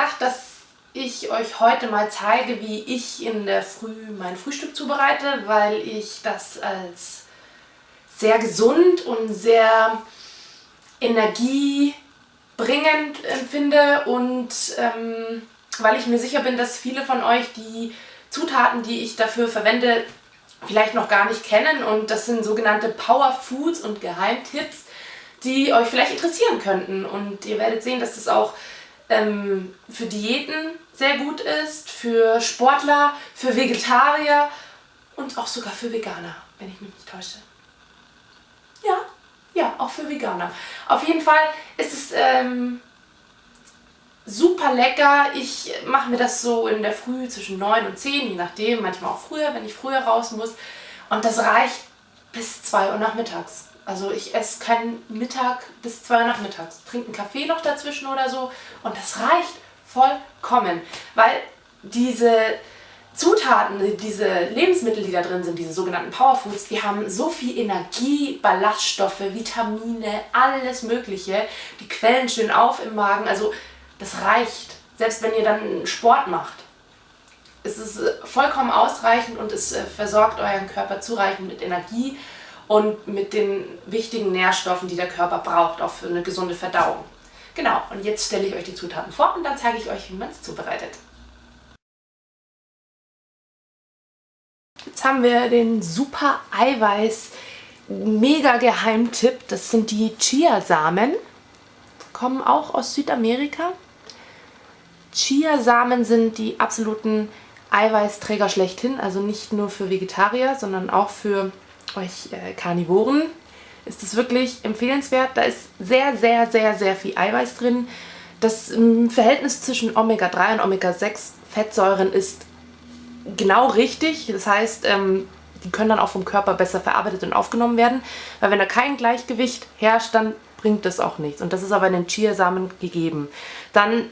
gedacht, dass ich euch heute mal zeige, wie ich in der Früh mein Frühstück zubereite, weil ich das als sehr gesund und sehr energiebringend empfinde und ähm, weil ich mir sicher bin, dass viele von euch die Zutaten, die ich dafür verwende, vielleicht noch gar nicht kennen und das sind sogenannte Power Foods und Geheimtipps, die euch vielleicht interessieren könnten. Und ihr werdet sehen, dass das auch ähm, für Diäten sehr gut ist, für Sportler, für Vegetarier und auch sogar für Veganer, wenn ich mich nicht täusche. Ja, ja, auch für Veganer. Auf jeden Fall ist es ähm, super lecker. Ich mache mir das so in der Früh zwischen 9 und 10, je nachdem, manchmal auch früher, wenn ich früher raus muss. Und das reicht bis 2 Uhr nachmittags. Also ich esse keinen Mittag bis 2 Uhr nachmittags. Trinke einen Kaffee noch dazwischen oder so und das reicht vollkommen. Weil diese Zutaten, diese Lebensmittel, die da drin sind, diese sogenannten Powerfoods, die haben so viel Energie, Ballaststoffe, Vitamine, alles mögliche. Die quellen schön auf im Magen. Also das reicht. Selbst wenn ihr dann Sport macht. Es ist vollkommen ausreichend und es äh, versorgt euren Körper zureichend mit Energie und mit den wichtigen Nährstoffen, die der Körper braucht, auch für eine gesunde Verdauung. Genau, und jetzt stelle ich euch die Zutaten vor und dann zeige ich euch, wie man es zubereitet. Jetzt haben wir den super Eiweiß mega Geheimtipp. Das sind die Chiasamen. Kommen auch aus Südamerika. Chiasamen sind die absoluten Eiweißträger schlechthin. Also nicht nur für Vegetarier, sondern auch für euch äh, Karnivoren ist es wirklich empfehlenswert. Da ist sehr, sehr, sehr, sehr viel Eiweiß drin. Das ähm, Verhältnis zwischen Omega-3 und Omega-6 Fettsäuren ist genau richtig. Das heißt, ähm, die können dann auch vom Körper besser verarbeitet und aufgenommen werden. Weil wenn da kein Gleichgewicht herrscht, dann bringt das auch nichts. Und das ist aber in den Chiasamen gegeben. Dann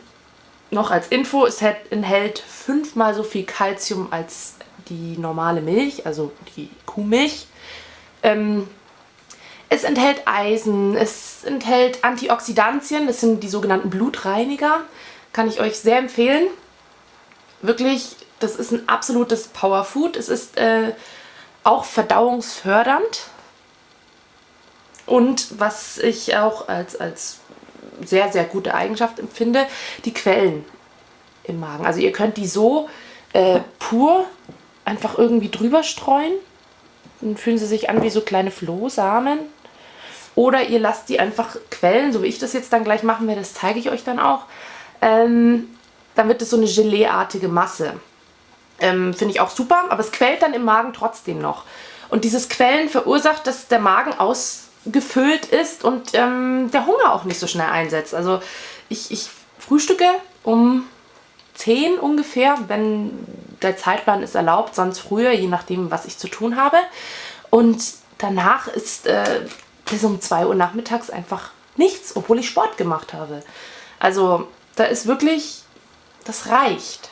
noch als Info, es enthält fünfmal so viel Kalzium als die normale Milch, also die Kuhmilch. Ähm, es enthält Eisen, es enthält Antioxidantien, das sind die sogenannten Blutreiniger. Kann ich euch sehr empfehlen. Wirklich, das ist ein absolutes Powerfood. Es ist äh, auch verdauungsfördernd. Und was ich auch als, als sehr, sehr gute Eigenschaft empfinde, die Quellen im Magen. Also ihr könnt die so äh, pur einfach irgendwie drüber streuen. Dann fühlen sie sich an wie so kleine Flohsamen. Oder ihr lasst die einfach quellen, so wie ich das jetzt dann gleich machen werde, das zeige ich euch dann auch. Ähm, dann wird es so eine Geleeartige Masse. Ähm, Finde ich auch super, aber es quält dann im Magen trotzdem noch. Und dieses Quellen verursacht, dass der Magen ausgefüllt ist und ähm, der Hunger auch nicht so schnell einsetzt. Also ich, ich frühstücke um 10 ungefähr, wenn der Zeitplan ist erlaubt, sonst früher, je nachdem, was ich zu tun habe. Und danach ist äh, bis um 2 Uhr nachmittags einfach nichts, obwohl ich Sport gemacht habe. Also da ist wirklich, das reicht.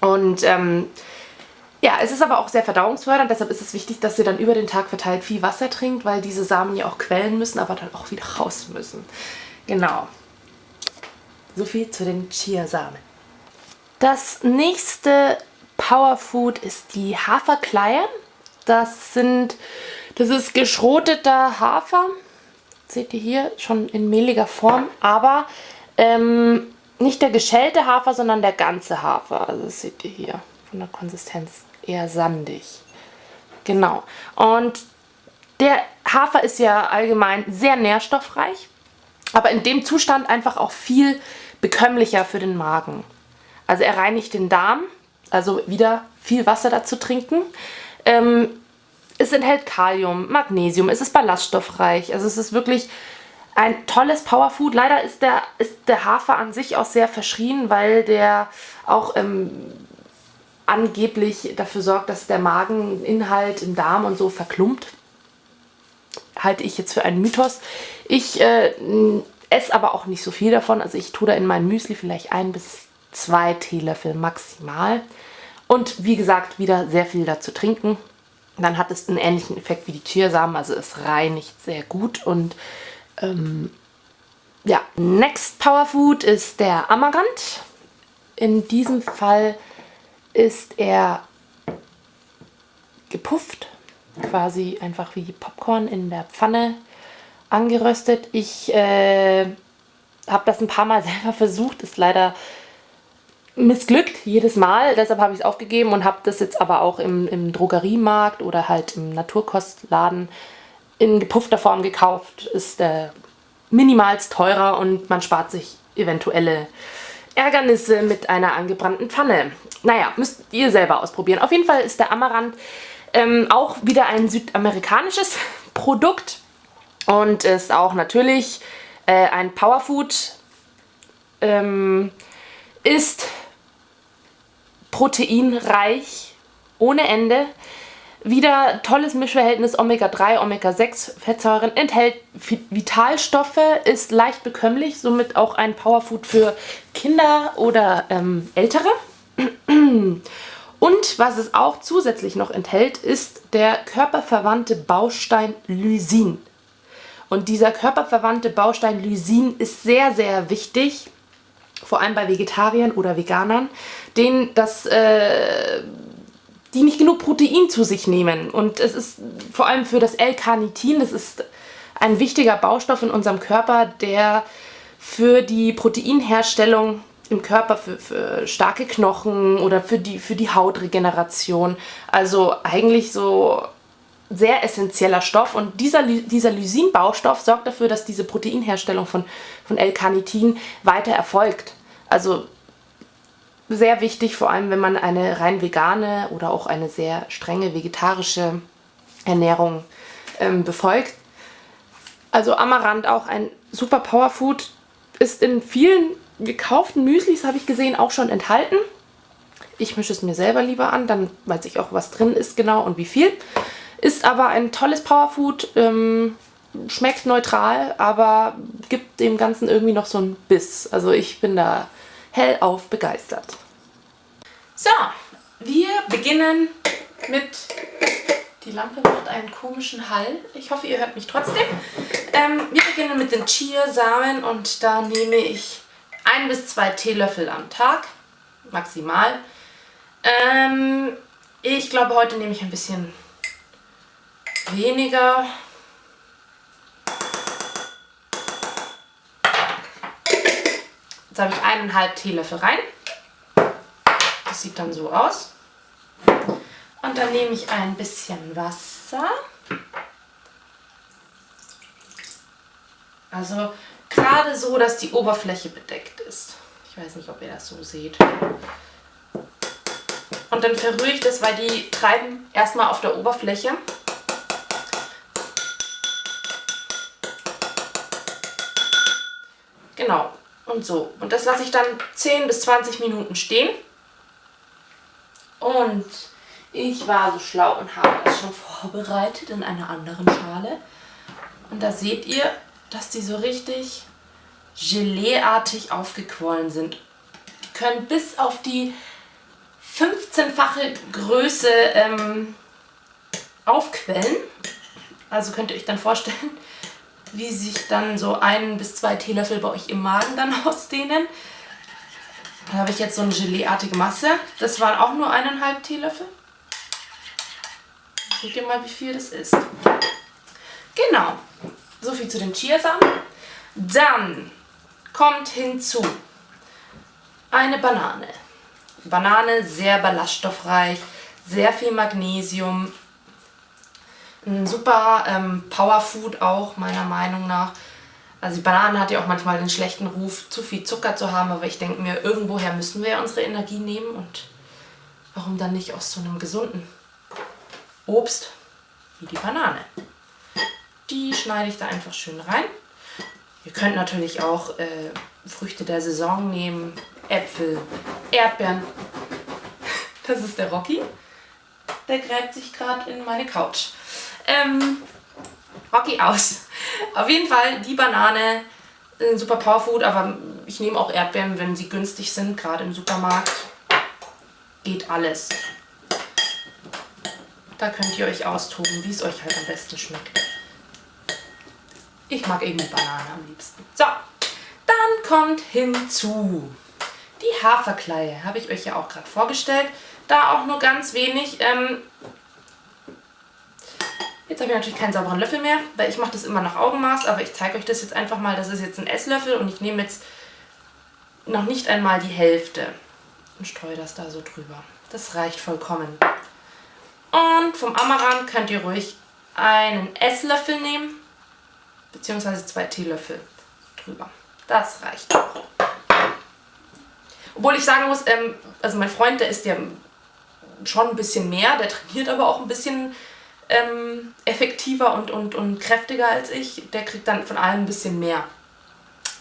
Und ähm, ja, es ist aber auch sehr verdauungsfördernd, deshalb ist es wichtig, dass ihr dann über den Tag verteilt viel Wasser trinkt, weil diese Samen ja auch quellen müssen, aber dann auch wieder raus müssen. Genau. So viel zu den Chiasamen. Das nächste Powerfood ist die Haferkleie. Das sind, das ist geschroteter Hafer. Seht ihr hier, schon in mehliger Form, aber ähm, nicht der geschälte Hafer, sondern der ganze Hafer. Also das seht ihr hier von der Konsistenz eher sandig. Genau. Und der Hafer ist ja allgemein sehr nährstoffreich, aber in dem Zustand einfach auch viel bekömmlicher für den Magen. Also er reinigt den Darm, also wieder viel Wasser dazu trinken. Ähm, es enthält Kalium, Magnesium, es ist ballaststoffreich. Also es ist wirklich ein tolles Powerfood. Leider ist der, ist der Hafer an sich auch sehr verschrien, weil der auch ähm, angeblich dafür sorgt, dass der Mageninhalt im Darm und so verklumpt. Halte ich jetzt für einen Mythos. Ich äh, esse aber auch nicht so viel davon. Also ich tue da in mein Müsli vielleicht ein bis zwei Teelöffel maximal. Und wie gesagt, wieder sehr viel dazu trinken. Dann hat es einen ähnlichen Effekt wie die Chiasamen, also es reinigt sehr gut und ähm, Ja, Next Power Food ist der Amaranth. In diesem Fall ist er gepufft, quasi einfach wie Popcorn in der Pfanne angeröstet. Ich äh, habe das ein paar Mal selber versucht, ist leider missglückt jedes Mal. Deshalb habe ich es aufgegeben und habe das jetzt aber auch im, im Drogeriemarkt oder halt im Naturkostladen in gepuffter Form gekauft. Ist äh, minimalst teurer und man spart sich eventuelle Ärgernisse mit einer angebrannten Pfanne. Naja, müsst ihr selber ausprobieren. Auf jeden Fall ist der Amaranth ähm, auch wieder ein südamerikanisches Produkt und ist auch natürlich äh, ein Powerfood. Ähm, ist proteinreich ohne Ende. Wieder tolles Mischverhältnis Omega-3, Omega-6 Fettsäuren, enthält Vitalstoffe, ist leicht bekömmlich, somit auch ein Powerfood für Kinder oder ähm, Ältere. Und was es auch zusätzlich noch enthält, ist der körperverwandte Baustein Lysin. Und dieser körperverwandte Baustein Lysin ist sehr, sehr wichtig, vor allem bei Vegetariern oder Veganern, denen das, äh, die nicht genug Protein zu sich nehmen. Und es ist vor allem für das L-Carnitin, das ist ein wichtiger Baustoff in unserem Körper, der für die Proteinherstellung im Körper, für, für starke Knochen oder für die, für die Hautregeneration, also eigentlich so sehr essentieller Stoff und dieser, dieser Lysin-Baustoff sorgt dafür, dass diese Proteinherstellung von, von L-Carnitin weiter erfolgt. Also sehr wichtig, vor allem wenn man eine rein vegane oder auch eine sehr strenge vegetarische Ernährung ähm, befolgt. Also Amaranth, auch ein super Powerfood, ist in vielen gekauften Müslis, habe ich gesehen, auch schon enthalten. Ich mische es mir selber lieber an, dann weiß ich auch, was drin ist genau und wie viel. Ist aber ein tolles Powerfood, ähm, schmeckt neutral, aber gibt dem Ganzen irgendwie noch so einen Biss. Also ich bin da hellauf begeistert. So, wir beginnen mit... Die Lampe macht einen komischen Hall. Ich hoffe, ihr hört mich trotzdem. Ähm, wir beginnen mit den Chiasamen und da nehme ich ein bis zwei Teelöffel am Tag, maximal. Ähm, ich glaube, heute nehme ich ein bisschen weniger. Jetzt habe ich eineinhalb Teelöffel rein. Das sieht dann so aus. Und dann nehme ich ein bisschen Wasser. Also gerade so, dass die Oberfläche bedeckt ist. Ich weiß nicht, ob ihr das so seht. Und dann verrühre ich das, weil die treiben erstmal auf der Oberfläche. Genau. Und so. Und das lasse ich dann 10 bis 20 Minuten stehen. Und ich war so schlau und habe das schon vorbereitet in einer anderen Schale. Und da seht ihr, dass die so richtig Geleeartig aufgequollen sind. Die können bis auf die 15-fache Größe ähm, aufquellen. Also könnt ihr euch dann vorstellen, wie sich dann so ein bis zwei Teelöffel bei euch im Magen dann ausdehnen. Da habe ich jetzt so eine Geleeartige Masse. Das waren auch nur eineinhalb Teelöffel. Seht ihr mal, wie viel das ist. Genau. So viel zu den Chiasamen. Dann kommt hinzu eine Banane. Banane sehr ballaststoffreich, sehr viel Magnesium, ein super ähm, Powerfood auch meiner Meinung nach. Also die Banane hat ja auch manchmal den schlechten Ruf, zu viel Zucker zu haben, aber ich denke mir, irgendwoher müssen wir ja unsere Energie nehmen und warum dann nicht aus so einem gesunden Obst wie die Banane. Die schneide ich da einfach schön rein. Ihr könnt natürlich auch äh, Früchte der Saison nehmen, Äpfel, Erdbeeren. Das ist der Rocky. Der gräbt sich gerade in meine Couch. Ähm, Rocky aus. Auf jeden Fall die Banane, ein super Powerfood, aber ich nehme auch Erdbeeren, wenn sie günstig sind, gerade im Supermarkt. Geht alles. Da könnt ihr euch austoben, wie es euch halt am besten schmeckt. Ich mag eben die Banane am liebsten. So, kommt hinzu die Haferkleie. Habe ich euch ja auch gerade vorgestellt. Da auch nur ganz wenig. Ähm, jetzt habe ich natürlich keinen sauberen Löffel mehr, weil ich mache das immer nach Augenmaß. Aber ich zeige euch das jetzt einfach mal. Das ist jetzt ein Esslöffel und ich nehme jetzt noch nicht einmal die Hälfte und streue das da so drüber. Das reicht vollkommen. Und vom Amaran könnt ihr ruhig einen Esslöffel nehmen, beziehungsweise zwei Teelöffel drüber. Das reicht auch. Obwohl ich sagen muss, ähm, also mein Freund, der ist ja schon ein bisschen mehr, der trainiert aber auch ein bisschen ähm, effektiver und, und, und kräftiger als ich. Der kriegt dann von allem ein bisschen mehr.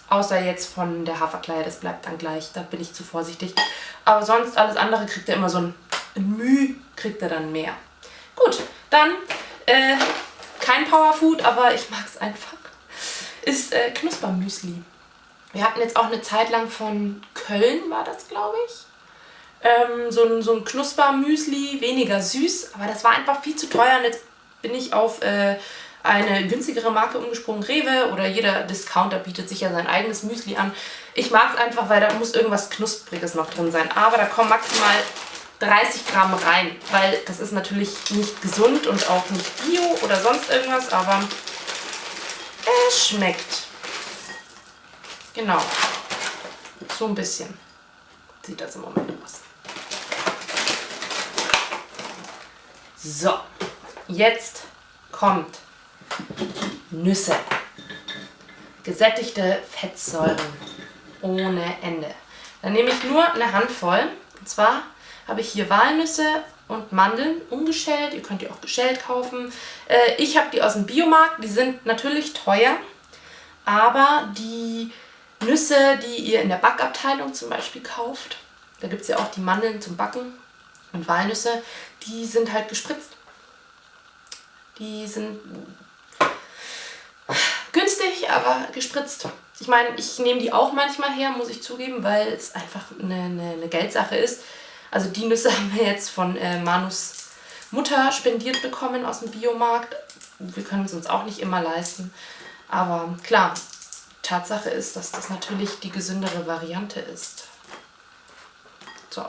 Außer jetzt von der Haferkleie, das bleibt dann gleich, da bin ich zu vorsichtig. Aber sonst alles andere kriegt er immer so ein, ein Müh, kriegt er dann mehr. Gut, dann äh, kein Powerfood, aber ich mag es einfach, ist äh, Knuspermüsli. Wir hatten jetzt auch eine Zeit lang von Köln, war das glaube ich, ähm, so ein, so ein Knuspermüsli, weniger süß, aber das war einfach viel zu teuer und jetzt bin ich auf äh, eine günstigere Marke umgesprungen, Rewe oder jeder Discounter bietet sich ja sein eigenes Müsli an. Ich mag es einfach, weil da muss irgendwas Knuspriges noch drin sein, aber da kommen maximal 30 Gramm rein, weil das ist natürlich nicht gesund und auch nicht bio oder sonst irgendwas, aber es schmeckt. Genau. So ein bisschen sieht das im Moment aus. So, jetzt kommt Nüsse. Gesättigte Fettsäuren ohne Ende. Dann nehme ich nur eine Handvoll. Und zwar habe ich hier Walnüsse und Mandeln ungeschält. Ihr könnt die auch geschält kaufen. Äh, ich habe die aus dem Biomarkt. Die sind natürlich teuer, aber die Nüsse, die ihr in der Backabteilung zum Beispiel kauft, da gibt es ja auch die Mandeln zum Backen und Walnüsse, die sind halt gespritzt. Die sind günstig, aber gespritzt. Ich meine, ich nehme die auch manchmal her, muss ich zugeben, weil es einfach eine, eine, eine Geldsache ist. Also die Nüsse haben wir jetzt von äh, Manus Mutter spendiert bekommen aus dem Biomarkt. Wir können es uns auch nicht immer leisten. Aber klar, Tatsache ist, dass das natürlich die gesündere Variante ist. So,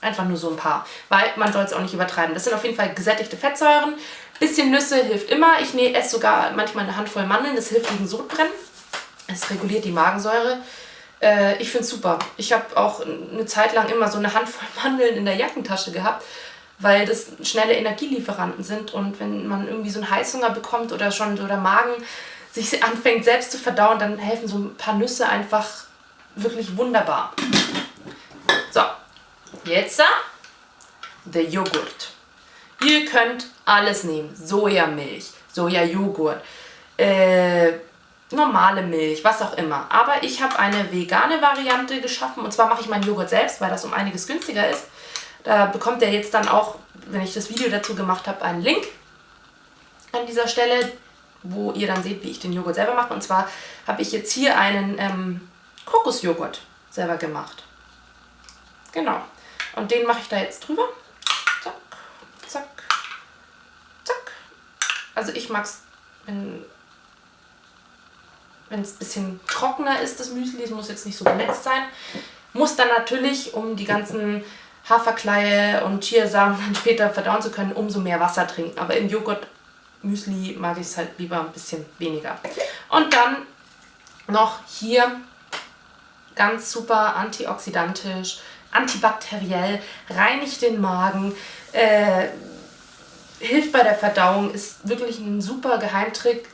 einfach nur so ein paar, weil man soll es auch nicht übertreiben. Das sind auf jeden Fall gesättigte Fettsäuren. Bisschen Nüsse hilft immer. Ich esse sogar manchmal eine Handvoll Mandeln, das hilft gegen Sodbrennen. Es reguliert die Magensäure. Äh, ich finde es super. Ich habe auch eine Zeit lang immer so eine Handvoll Mandeln in der Jackentasche gehabt, weil das schnelle Energielieferanten sind und wenn man irgendwie so einen Heißhunger bekommt oder schon so der Magen sich anfängt selbst zu verdauen, dann helfen so ein paar Nüsse einfach wirklich wunderbar. So, jetzt der Joghurt. Ihr könnt alles nehmen. Sojamilch, Sojajoghurt, äh, normale Milch, was auch immer. Aber ich habe eine vegane Variante geschaffen und zwar mache ich meinen Joghurt selbst, weil das um einiges günstiger ist. Da bekommt ihr jetzt dann auch, wenn ich das Video dazu gemacht habe, einen Link an dieser Stelle, wo ihr dann seht, wie ich den Joghurt selber mache. Und zwar habe ich jetzt hier einen ähm, Kokosjoghurt selber gemacht. Genau. Und den mache ich da jetzt drüber. Zack, zack, zack. Also ich mag es, wenn es ein bisschen trockener ist, das Müsli. Es muss jetzt nicht so benetzt sein. Muss dann natürlich, um die ganzen Haferkleie und Chiasamen dann später verdauen zu können, umso mehr Wasser trinken. Aber im Joghurt Müsli mag ich es halt lieber ein bisschen weniger. Und dann noch hier ganz super antioxidantisch, antibakteriell, reinigt den Magen, äh, hilft bei der Verdauung, ist wirklich ein super Geheimtrick.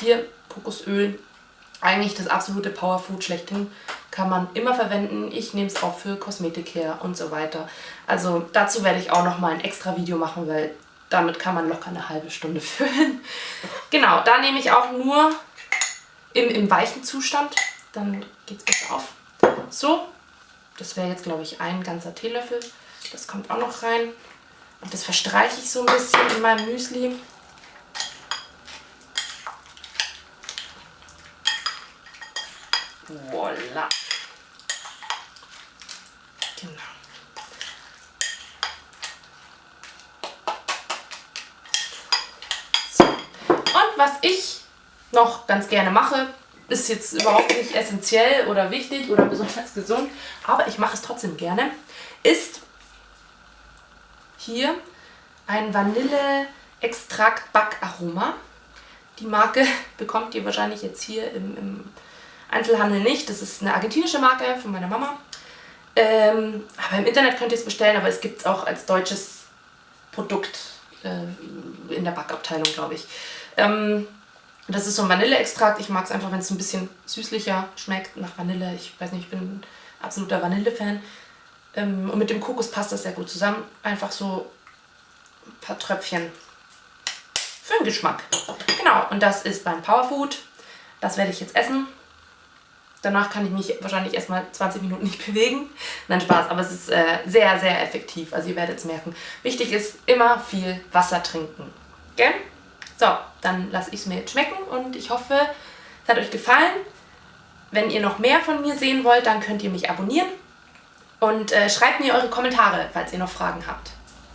Hier Kokosöl, eigentlich das absolute Powerfood schlechthin, kann man immer verwenden. Ich nehme es auch für Kosmetik her und so weiter. Also dazu werde ich auch nochmal ein extra Video machen, weil damit kann man locker eine halbe Stunde füllen. genau, da nehme ich auch nur im, im weichen Zustand. Dann geht es besser auf. So, das wäre jetzt glaube ich ein ganzer Teelöffel. Das kommt auch noch rein. Und das verstreiche ich so ein bisschen in meinem Müsli. Voila. Genau. So. Und was ich noch ganz gerne mache, ist jetzt überhaupt nicht essentiell oder wichtig oder besonders gesund, aber ich mache es trotzdem gerne, ist hier ein Vanille-Extrakt-Backaroma. Die Marke bekommt ihr wahrscheinlich jetzt hier im, im, Einzelhandel nicht. Das ist eine argentinische Marke von meiner Mama. Ähm, aber im Internet könnt ihr es bestellen, aber es gibt es auch als deutsches Produkt äh, in der Backabteilung, glaube ich. Ähm, das ist so ein Vanilleextrakt. Ich mag es einfach, wenn es ein bisschen süßlicher schmeckt nach Vanille. Ich weiß nicht, ich bin ein absoluter Vanille-Fan. Ähm, und mit dem Kokos passt das sehr gut zusammen. Einfach so ein paar Tröpfchen für den Geschmack. Genau, und das ist mein Powerfood. Das werde ich jetzt essen. Danach kann ich mich wahrscheinlich erstmal 20 Minuten nicht bewegen. Nein, Spaß, aber es ist äh, sehr, sehr effektiv. Also ihr werdet es merken. Wichtig ist, immer viel Wasser trinken. Gell? So, dann lasse ich es mir jetzt schmecken und ich hoffe, es hat euch gefallen. Wenn ihr noch mehr von mir sehen wollt, dann könnt ihr mich abonnieren und äh, schreibt mir eure Kommentare, falls ihr noch Fragen habt.